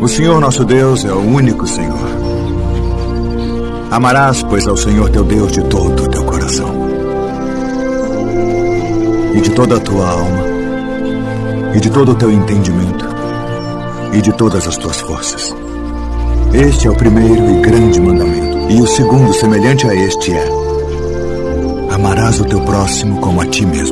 O Senhor nosso Deus é o único Senhor. Amarás, pois, ao Senhor teu Deus de todo o teu coração, e de toda a tua alma, e de todo o teu entendimento, e de todas as tuas forças. Este é o primeiro e grande mandamento. E o segundo, semelhante a este, é: Amarás o teu próximo como a ti mesmo.